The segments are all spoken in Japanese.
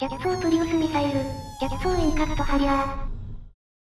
逆走プリウスミサイル、逆走インカクトハリア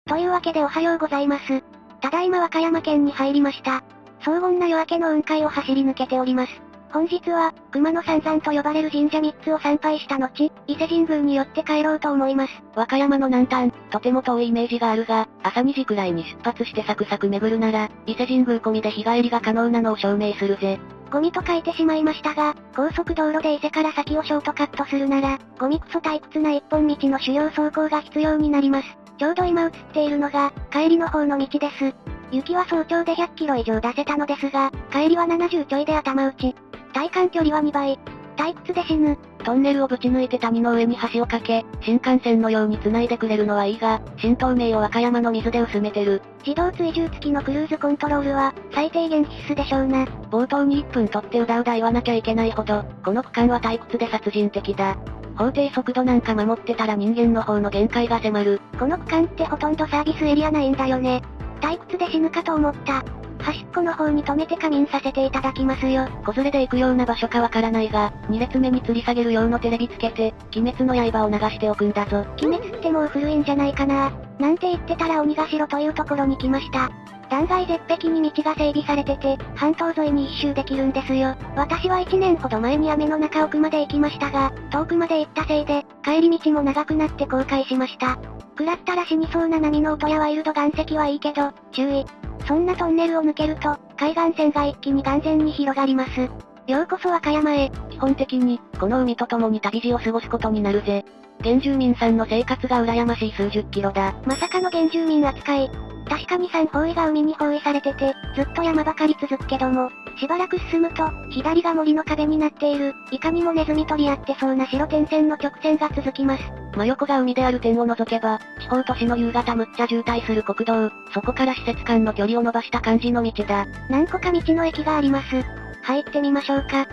ー。というわけでおはようございます。ただいま和歌山県に入りました。荘厳な夜明けの雲海を走り抜けております。本日は、熊野三山と呼ばれる神社3つを参拝した後、伊勢神宮によって帰ろうと思います。和歌山の南端、とても遠いイメージがあるが、朝2時くらいに出発してサクサク巡るなら、伊勢神宮込みで日帰りが可能なのを証明するぜ。ゴミと書いてしまいましたが、高速道路で伊勢から先をショートカットするなら、ゴミクソ退屈な一本道の主要走行が必要になります。ちょうど今映っているのが、帰りの方の道です。雪は早朝で100キロ以上出せたのですが、帰りは70ちょいで頭打ち。体感距離は2倍。退屈で死ぬ。トンネルをぶち抜いて谷の上に橋を架け、新幹線のように繋いでくれるのはいいが、新東名を和歌山の水で薄めてる。自動追従付きのクルーズコントロールは、最低限必須でしょうな。冒頭に1分取ってうだうだ言わなきゃいけないほど、この区間は退屈で殺人的だ。法定速度なんか守ってたら人間の方の限界が迫る。この区間ってほとんどサービスエリアないんだよね。退屈で死ぬかと思った。端っこの方に止めて仮眠させていただきますよ。子連れで行くような場所かわからないが、2列目に吊り下げる用のテレビつけて、鬼滅の刃を流しておくんだぞ。鬼滅ってもう古いんじゃないかな。なんて言ってたら鬼ヶ城というところに来ました。断崖絶壁に道が整備されてて、半島沿いに一周できるんですよ。私は1年ほど前に雨の中奥まで行きましたが、遠くまで行ったせいで、帰り道も長くなって後悔しました。食らったら死にそうな波の音やワイルド岩石はいいけど、注意。そんなトンネルを抜けると、海岸線が一気に眼前に広がります。ようこそ和歌山へ。基本的に、この海と共に旅路を過ごすことになるぜ。原住民さんの生活が羨ましい数十キロだ。まさかの原住民扱い。確かに山方位が海に包囲されてて、ずっと山ばかり続くけども、しばらく進むと、左が森の壁になっている、いかにもネズミ取り合ってそうな白点線の曲線が続きます。真横が海である点を除けば、地方都市の夕方むっちゃ渋滞する国道、そこから施設間の距離を伸ばした感じの道だ。何個か道の駅があります。入ってみましょうか。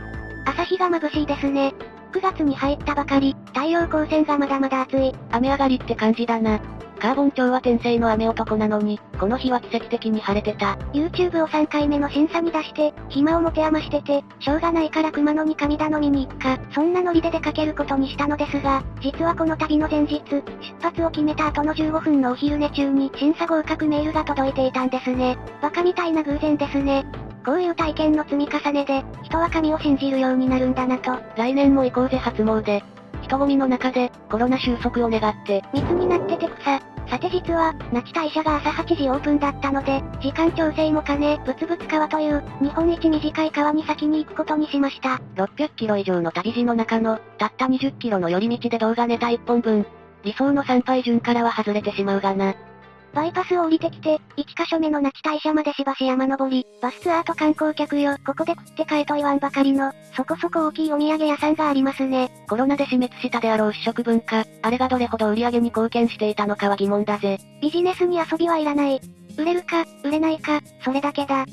朝日が眩しいですね。9月に入ったばかり、太陽光線がまだまだ暑い。雨上がりって感じだな。カーボン町は天性の雨男なのに、この日は奇跡的に晴れてた。YouTube を3回目の審査に出して、暇を持て余してて、しょうがないから熊野に神頼みに行くか、そんなノリで出かけることにしたのですが、実はこの旅の前日、出発を決めた後の15分のお昼寝中に審査合格メールが届いていたんですね。バカみたいな偶然ですね。こういう体験の積み重ねで、人は神を信じるようになるんだなと。来年も行こうぜ初詣。人混みの中で、コロナ収束を願って。密になってて草。さて実は、那智大社が朝8時オープンだったので、時間調整も兼ね、ぶつぶつ川という、日本一短い川に先に行くことにしました。600キロ以上の旅路の中の、たった20キロの寄り道で動画ネタ1本分。理想の参拝順からは外れてしまうがな。バイパスを降りてきて、1カ所目の那智大社までしばし山登り、バスツアーと観光客よ、ここで食って帰と言わんばかりの、そこそこ大きいお土産屋さんがありますね。コロナで死滅したであろう試食文化、あれがどれほど売り上げに貢献していたのかは疑問だぜ。ビジネスに遊びはいらない。売れるか、売れないか、それだけだ。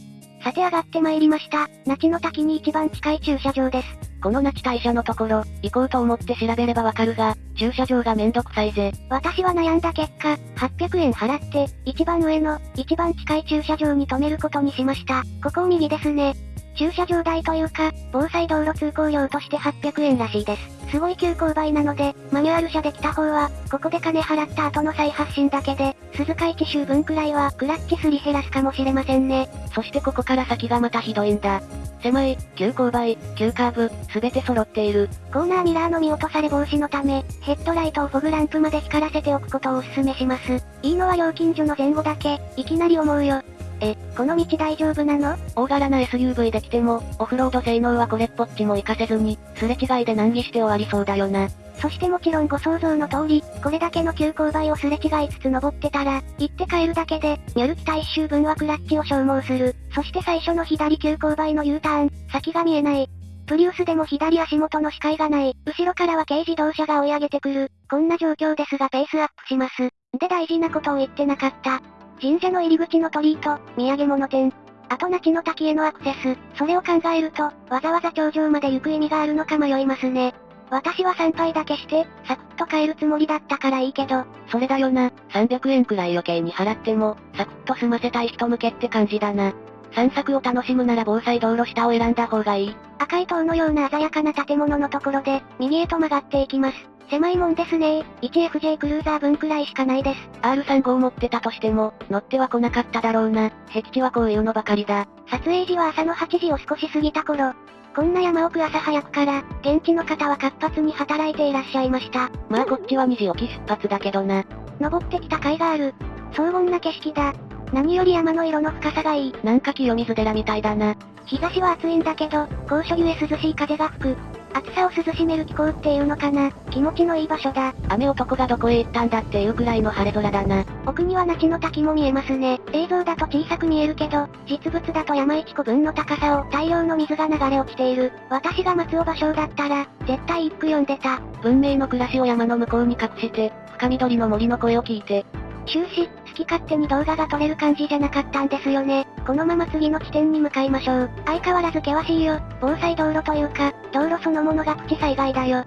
さて上がって参りました。那智の滝に一番近い駐車場です。この那智大社のところ、行こうと思って調べればわかるが、駐車場がめんどくさいぜ。私は悩んだ結果、800円払って、一番上の、一番近い駐車場に止めることにしました。ここを右ですね。駐車場代というか、防災道路通行料として800円らしいです。すごい急勾配なので、マニュアル車で来た方は、ここで金払った後の再発進だけで、鈴鹿1周分くらいはクラッチすり減らすかもしれませんね。そしてここから先がまたひどいんだ。狭い、急勾配、急カーブ、すべて揃っている。コーナーミラーの見落とされ防止のため、ヘッドライトをフォグランプまで光らせておくことをお勧めします。いいのは料金所の前後だけ、いきなり思うよ。え、この道大丈夫なの？大柄な SUV で来ても、オフロード性能はこれっぽっちも活かせずに、すれ違いで難儀して終わりそうだよな。そしてもちろんご想像の通り、これだけの急勾配をすれ違いつつ登ってたら、行って帰るだけで、ニョル北一周分はクラッチを消耗する。そして最初の左急勾配の U ターン、先が見えない。プリウスでも左足元の視界がない。後ろからは軽自動車が追い上げてくる。こんな状況ですがペースアップします。で大事なことを言ってなかった。神社の入り口の鳥居と、土産物店。あと那智の滝へのアクセス。それを考えると、わざわざ頂上まで行く意味があるのか迷いますね。私は参拝だけして、サクッと帰るつもりだったからいいけど。それだよな。300円くらい余計に払っても、サクッと済ませたい人向けって感じだな。散策を楽しむなら防災道路下を選んだ方がいい。赤い塔のような鮮やかな建物のところで、右へと曲がっていきます。狭いもんですね 1FJ クルーザー分くらいしかないです。R35 持ってたとしても、乗っては来なかっただろうな。僻地はこういうのばかりだ。撮影時は朝の8時を少し過ぎた頃。こんな山奥朝早くから、現地の方は活発に働いていらっしゃいました。まあこっちは2時起き出発だけどな。登ってきた甲斐がある。荘厳な景色だ。何より山の色の深さがいい。なんか清水寺みたいだな。日差しは暑いんだけど、高所ゆえ涼しい風が吹く。暑さを涼しめる気候っていうのかな。気持ちのいい場所だ。雨男がどこへ行ったんだっていうくらいの晴れ空だな。奥には那智の滝も見えますね。映像だと小さく見えるけど、実物だと山一個分の高さを大量の水が流れ落ちている。私が松尾芭蕉だったら、絶対一句読んでた。文明の暮らしを山の向こうに隠して、深緑の森の声を聞いて。終始、き勝手に動画が撮れる感じじゃなかったんですよね。このまま次の地点に向かいましょう。相変わらず険しいよ。防災道路というか、道路そのものがプチ災害だよ。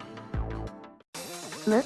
む？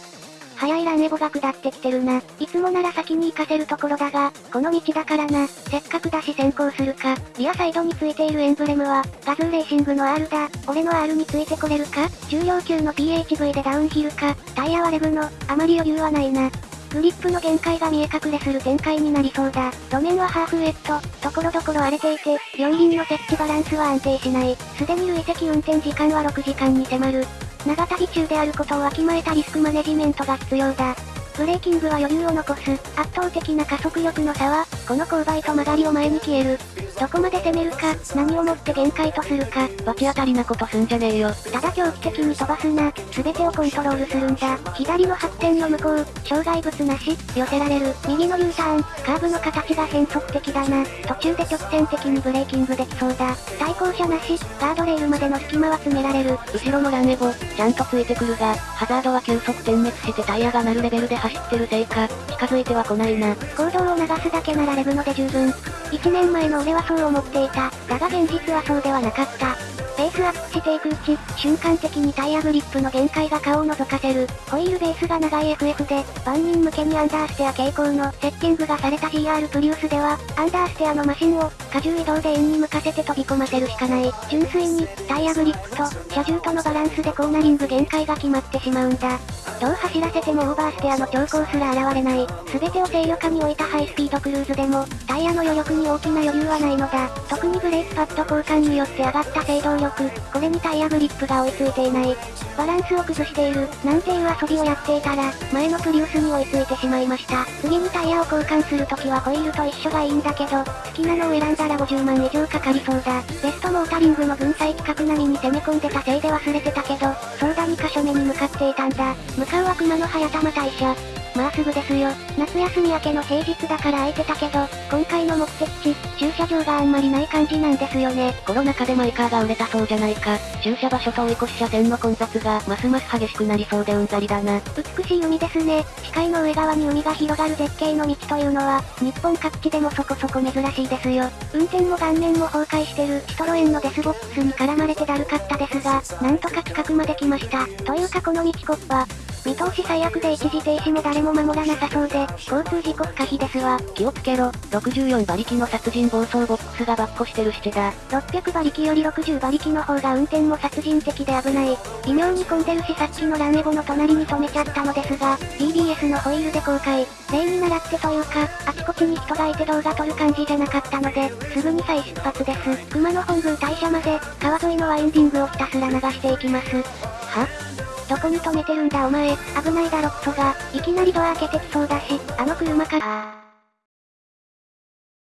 早いランエボが下ってきてるな。いつもなら先に行かせるところだが、この道だからな。せっかくだし先行するか。リアサイドについているエンブレムは、ガズーレーシングの R だ。俺の R についてこれるか？重量級の PHV でダウンヒルか？タイヤはレブの、あまり余裕はないな。グリップの限界が見え隠れする展開になりそうだ。路面はハーフウェット、ところどころ荒れていて、両輪の設置バランスは安定しない。すでに累積運転時間は6時間に迫る。長旅中であることをわきまえたリスクマネジメントが必要だ。ブレーキングは余裕を残す。圧倒的な加速力の差は、この勾配と曲がりを前に消える。どこまで攻めるか、何をもって限界とするか。罰当たりなことすんじゃねえよ。ただ狂気的に飛ばすな。すべてをコントロールするんだ。左の発展の向こう、障害物なし、寄せられる。右の U ターン、カーブの形が変則的だな。途中で直線的にブレーキングできそうだ。対向車なし、ガードレールまでの隙間は詰められる。後ろのランエボ、ちゃんとついてくるが、ハザードは急速点滅してタイヤが鳴るレベルで走ってるせいか、近づいては来ないな。行動を流すだけならレブので十分。1年前の俺はそう思っていた。だが現実はそうではなかった。ペースアップしていくうち、瞬間的にタイヤグリップの限界が顔を覗かせる。ホイールベースが長い FF で、万人向けにアンダーステア傾向のセッティングがされた GR プリウスでは、アンダーステアのマシンを、荷重移動で円に向かせて飛び込ませるしかない。純粋に、タイヤグリップと、車重とのバランスでコーナリング限界が決まってしまうんだ。どう走らせてもオーバーステアの兆候すら現れない。すべてを制御下に置いたハイスピードクルーズでも、タイヤの余力に大きな余裕はないのだ。特にブレーキパッド交換によって上がった制動力、これにタイヤグリップが追いついていない。バランスを崩している、なんていう遊びをやっていたら、前のプリウスに追いついてしまいました。次にタイヤを交換するときはホイールと一緒がいいんだけど、好きなのを選んだら50万以上かかりそうだ。ベストモータリングの分際規格並みに攻め込んでたせいで忘れてたけど、そうだ2箇所目に向かっていたんだ。向かうは熊野速玉大社。まあすぐですよ。夏休み明けの平日だから空いてたけど、今回の目的地、駐車場があんまりない感じなんですよね。コロナ禍でマイカーが売れたそうじゃないか。駐車場所と追い越し車線の混雑がますます激しくなりそうでうんざりだな。美しい海ですね。視界の上側に海が広がる絶景の道というのは、日本各地でもそこそこ珍しいですよ。運転も顔面も崩壊してるシトロエンのデスボックスに絡まれてだるかったですが、なんとか近くまで来ました。というかこの道コッパ、見通し最悪で一時停止も誰も守らなさそうで、交通事故不可避ですわ。気をつけろ、64馬力の殺人暴走ボックスがバッコしてるしてだ。600馬力より60馬力の方が運転も殺人的で危ない。微妙に混んでるしさっきのランエボの隣に止めちゃったのですが、TBS のホイールで公開。例に習ってというか、あちこちに人がいて動画撮る感じじゃなかったので、すぐに再出発です。熊野本宮大社まで、川沿いのワインディングをひたすら流していきます。は？どこに止めてるんだお前、危ないだろクソが、いきなりドア開けてきそうだし、あの車から。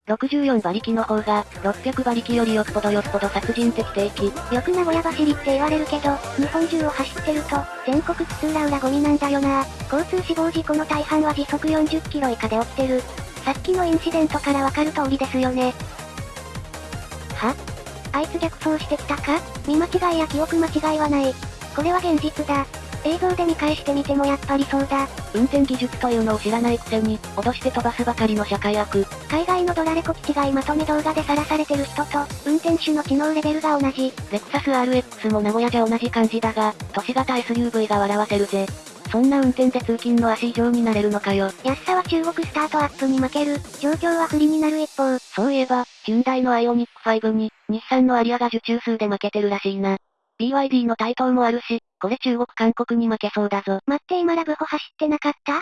64馬力の方が、600馬力よりよっぽどよっぽど殺人的定期。よく名古屋走りって言われるけど、日本中を走ってると、全国津々浦々ゴミなんだよな。交通死亡事故の大半は時速40キロ以下で起きてる。さっきのインシデントからわかる通りですよね。は？あいつ逆走してきたか？見間違いや記憶間違いはない。これは現実だ。映像で見返してみてもやっぱりそうだ。運転技術というのを知らないくせに、脅して飛ばすばかりの社会悪。海外のドラレコ基地外まとめ動画で晒されてる人と、運転手の知能レベルが同じ。レクサス RX も名古屋じゃ同じ感じだが、都市型 SUV が笑わせるぜ。そんな運転で通勤の足以上になれるのかよ。安さは中国スタートアップに負ける、状況は不利になる一方。そういえば、ヒュンダイのアイオニック5に、日産のアリアが受注数で負けてるらしいな。BYD の台頭もあるし、これ中国韓国に負けそうだぞ。待って今ラブホ走ってなかった？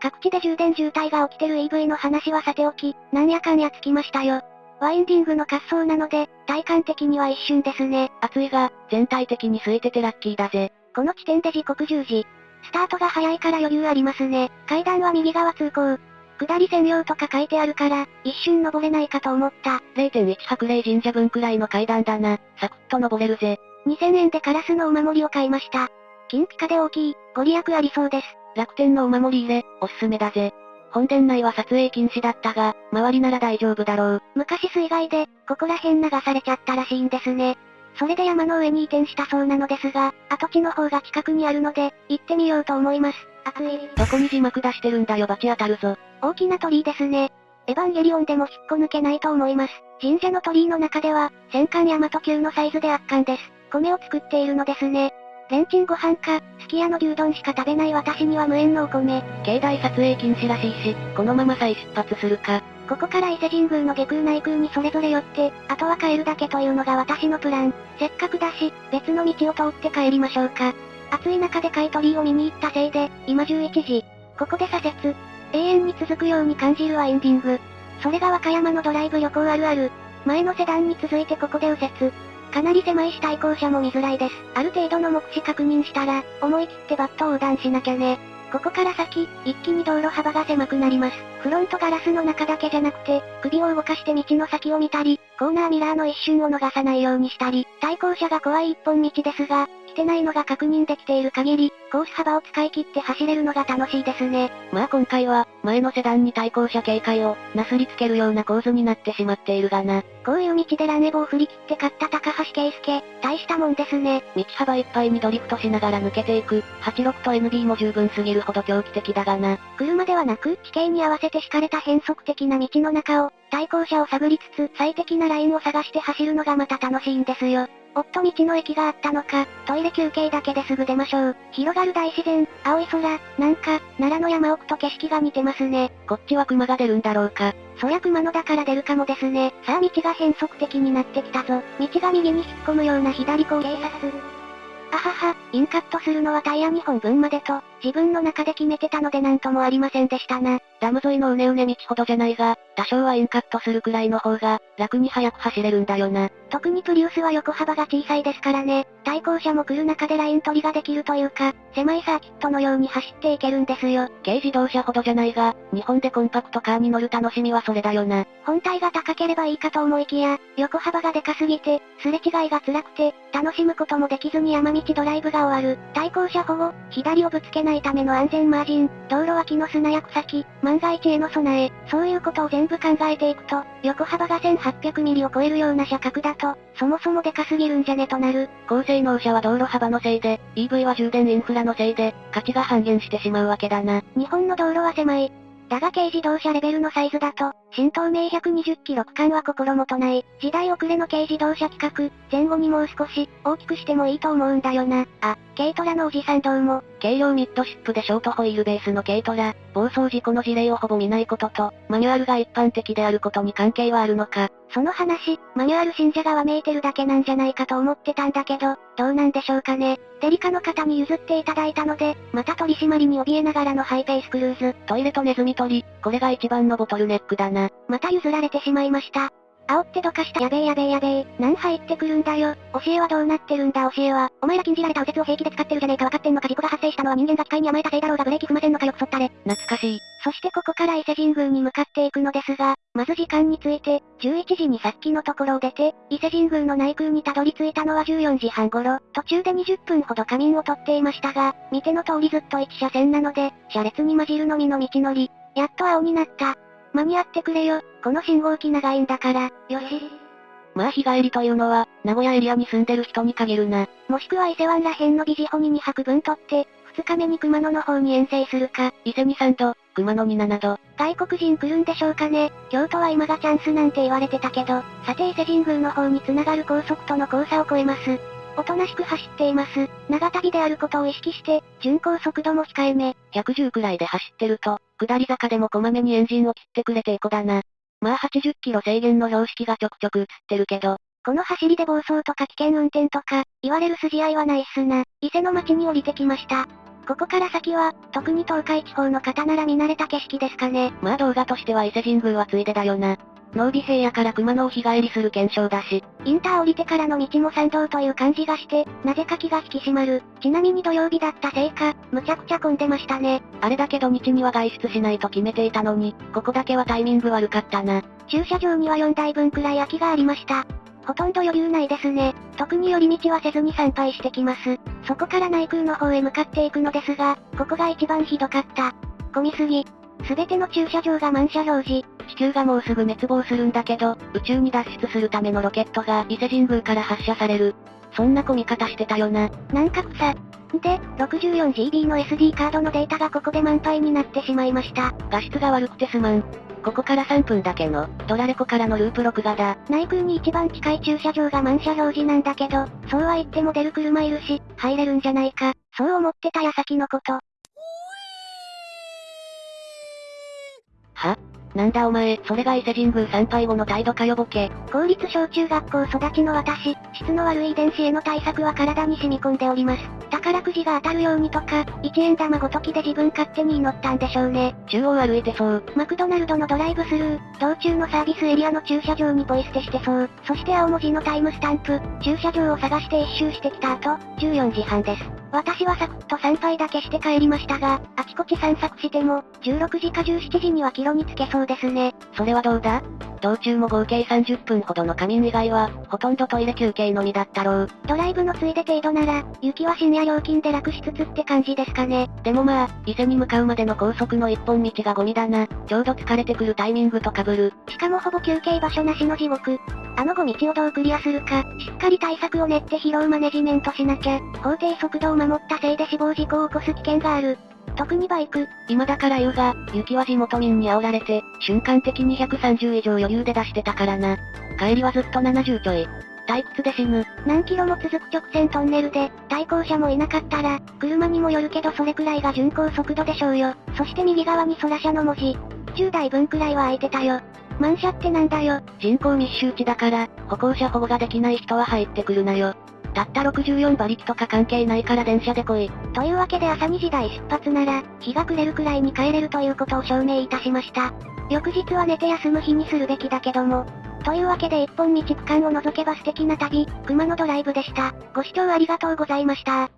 各地で充電渋滞が起きてる EV の話はさておき、なんやかんやつきましたよ。ワインディングの滑走なので、体感的には一瞬ですね。暑いが、全体的に空いててラッキーだぜ。この地点で時刻10時。スタートが早いから余裕ありますね。階段は右側通行。下り専用とか書いてあるから、一瞬登れないかと思った。0.1白霊神社分くらいの階段だな。サクッと登れるぜ。2000円でカラスのお守りを買いました。金ピカで大きい、ご利益ありそうです。楽天のお守り入れ、おすすめだぜ。本殿内は撮影禁止だったが、周りなら大丈夫だろう。昔水害で、ここら辺流されちゃったらしいんですね。それで山の上に移転したそうなのですが、跡地の方が近くにあるので、行ってみようと思います。暑い。どこに字幕出してるんだよバチ当たるぞ。大きな鳥居ですね。エヴァンゲリオンでも引っこ抜けないと思います。神社の鳥居の中では、戦艦大和級のサイズで圧巻です。米を作っているのですね。レンチンご飯か、すき家の牛丼しか食べない私には無縁のお米。境内撮影禁止らしいし、このまま再出発するか。ここから伊勢神宮の下空内空にそれぞれ寄って、あとは帰るだけというのが私のプラン。せっかくだし、別の道を通って帰りましょうか。暑い中で買い取りを見に行ったせいで、今11時。ここで左折。永遠に続くように感じるワインディング。それが和歌山のドライブ旅行あるある。前のセダンに続いてここで右折。かなり狭いし対向車も見づらいです。ある程度の目視確認したら、思い切ってバットを横断しなきゃね。ここから先、一気に道路幅が狭くなります。フロントガラスの中だけじゃなくて、首を動かして道の先を見たり、コーナーミラーの一瞬を逃さないようにしたり、対向車が怖い一本道ですが、来てないのが確認できている限り、コース幅を使い切って走れるのが楽しいですね。まあ今回は、前のセダンに対向車警戒を、なすりつけるような構図になってしまっているがな。こういう道でラネボを振り切って勝った高橋圭介、大したもんですね。道幅いっぱいにドリフトしながら抜けていく、86と NB も十分すぎるほど狂気的だがな。車ではなく、地形に合わせて敷かれた変則的な道の中を、対向車を探りつつ、最適なラインを探して走るのがまた楽しいんですよ。おっと道の駅があったのか、トイレ休憩だけですぐ出ましょう。広がる大自然、青い空、なんか、奈良の山奥と景色が似てますね。こっちは熊が出るんだろうか。そりゃ熊野だから出るかもですね。さあ道が変則的になってきたぞ。道が右に引っ込むような左高警察。あはは、インカットするのはタイヤ2本分までと、自分の中で決めてたのでなんともありませんでしたな。ダム沿いのうねうね道ほどじゃないが、多少はインカットするくらいの方が、楽に速く走れるんだよな。特にプリウスは横幅が小さいですからね。対向車も来る中でライン取りができるというか、狭いサーキットのように走っていけるんですよ。軽自動車ほどじゃないが、日本でコンパクトカーに乗る楽しみはそれだよな。本体が高ければいいかと思いきや、横幅がでかすぎて、すれ違いが辛くて、楽しむこともできずに山道ドライブが終わる。対向車保護、左をぶつけないための安全マージン、道路脇の砂や草木、万が一への備え、そういうことを全部考えていくと、横幅が1800ミリを超えるような車格だと、そもそもでかすぎるんじゃねとなる。高性能車は道路幅のせいで、EV は充電インフラのせいで、価値が半減してしまうわけだな。日本の道路は狭い。だが軽自動車レベルのサイズだと、新東名120キロ区間は心もとない。時代遅れの軽自動車企画、前後にもう少し、大きくしてもいいと思うんだよな。あ、軽トラのおじさんどうも。軽量ミッドシップでショートホイールベースの軽トラ、暴走事故の事例をほぼ見ないことと、マニュアルが一般的であることに関係はあるのか。その話、マニュアル信者がわめいてるだけなんじゃないかと思ってたんだけど、どうなんでしょうかね。デリカの方に譲っていただいたので、また取り締まりに怯えながらのハイペースクルーズ。トイレとネズミ取り、これが一番のボトルネックだな。また譲られてしまいました。煽ってどかしたやべえやべえやべえ。何入ってくるんだよ。教えはどうなってるんだ？教えは。お前ら禁じられた右折を平気で使ってるじゃねえか分かってんのか？事故が発生したのは人間が機械に甘えたせいだろうがブレーキ踏ませんのかよくそったれ。懐かしい。そしてここから伊勢神宮に向かっていくのですが、まず時間について、11時にさっきのところを出て、伊勢神宮の内宮にたどり着いたのは14時半頃、途中で20分ほど仮眠をとっていましたが、見ての通りずっと1車線なので、車列に混じるのみの道のり。やっと青になった。間に合ってくれよ。この信号機長いんだから、よし。まあ日帰りというのは、名古屋エリアに住んでる人に限るな。もしくは伊勢湾ら辺のビジホに2泊分取って、2日目に熊野の方に遠征するか。伊勢に3度、熊野に7度。外国人来るんでしょうかね。京都は今がチャンスなんて言われてたけど、さて伊勢神宮の方に繋がる高速との交差を越えます。おとなしく走っています。長旅であることを意識して、巡航速度も控えめ。110くらいで走ってると、下り坂でもこまめにエンジンを切ってくれてエコだな。まあ80キロ制限の標識がちょくちょく映ってるけど、この走りで暴走とか危険運転とか、言われる筋合いはないっすな。伊勢の町に降りてきました。ここから先は、特に東海地方の方なら見慣れた景色ですかね。まあ動画としては伊勢神宮はついでだよな。濃尾平野から熊野を日帰りする検証だし。インター降りてからの道も参道という感じがして、なぜか気が引き締まる。ちなみに土曜日だったせいか、むちゃくちゃ混んでましたね。あれだけ土日には外出しないと決めていたのに、ここだけはタイミング悪かったな。駐車場には4台分くらい空きがありました。ほとんど余裕ないですね。特に寄り道はせずに参拝してきます。そこから内宮の方へ向かっていくのですが、ここが一番ひどかった。混みすぎ。すべての駐車場が満車表示。地球がもうすぐ滅亡するんだけど、宇宙に脱出するためのロケットが伊勢神宮から発射される。そんな混み方してたよな。なんか草。で、64GB の SD カードのデータがここで満杯になってしまいました。画質が悪くてすまん。ここから3分だけの、ドラレコからのループ録画だ。内宮に一番近い駐車場が満車表示なんだけど、そうは言っても出る車いるし、入れるんじゃないか。そう思ってた矢先のこと。はなんだお前、それが伊勢神宮参拝後の態度かよボケ。公立小中学校育ちの私、質の悪い遺伝子への対策は体に染み込んでおります。宝くじが当たるようにとか、1円玉ごときで自分勝手に祈ったんでしょうね。中央歩いてそう。マクドナルドのドライブスルー、道中のサービスエリアの駐車場にポイ捨てしてそう。そして青文字のタイムスタンプ、駐車場を探して一周してきた後、14時半です。私はサクッと参拝だけして帰りましたが、あちこち散策しても、16時か17時にはキロにつけそうですね。それはどうだ？道中も合計30分ほどの仮眠以外は、ほとんどトイレ休憩のみだったろう。ドライブのついで程度なら、雪は深夜料金で楽しつつって感じですかね。でもまあ、伊勢に向かうまでの高速の一本道がゴミだな。ちょうど疲れてくるタイミングと被る。しかもほぼ休憩場所なしの地獄。あのゴ道をどうクリアするか、しっかり対策を練って疲労マネジメントしなきゃ、法定速度を守ったせいで死亡事故を起こす危険がある。特にバイク。今だから言うが、雪は地元民に煽られて、瞬間的に130以上余裕で出してたからな。帰りはずっと70ちょい。退屈で死ぬ。何キロも続く直線トンネルで、対向車もいなかったら、車にもよるけどそれくらいが巡航速度でしょうよ。そして右側に空車の文字。10台分くらいは空いてたよ。満車ってなんだよ。人口密集地だから、歩行者保護ができない人は入ってくるなよ。たった64馬力とか関係ないから電車で来い。というわけで朝2時台出発なら、日が暮れるくらいに帰れるということを証明いたしました。翌日は寝て休む日にするべきだけども。というわけで一本道区間を除けば素敵な旅、熊野ドライブでした。ご視聴ありがとうございました。